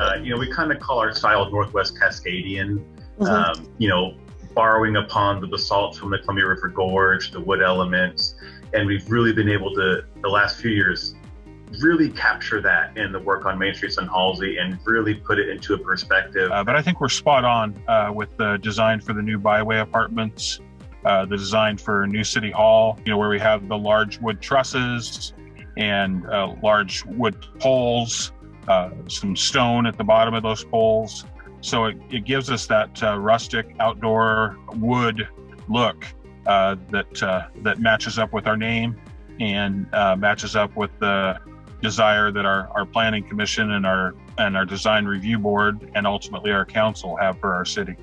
Uh, you know, we kind of call our style Northwest Cascadian. Mm-hmm. Um, you know, borrowing upon the basalt from the Columbia River Gorge, the wood elements, and we've really been able to the last few years really capture that in the work on Main Street and Halsey and really put it into a perspective. Uh, but I think we're spot on uh, with the design for the new byway apartments, uh, the design for New City Hall, you know, where we have the large wood trusses and uh, large wood poles, uh, some stone at the bottom of those poles. So it, it gives us that uh, rustic outdoor wood look that that matches up with our name and matches up with the desire that our, our planning commission and our and our design review board and ultimately our council have for our city.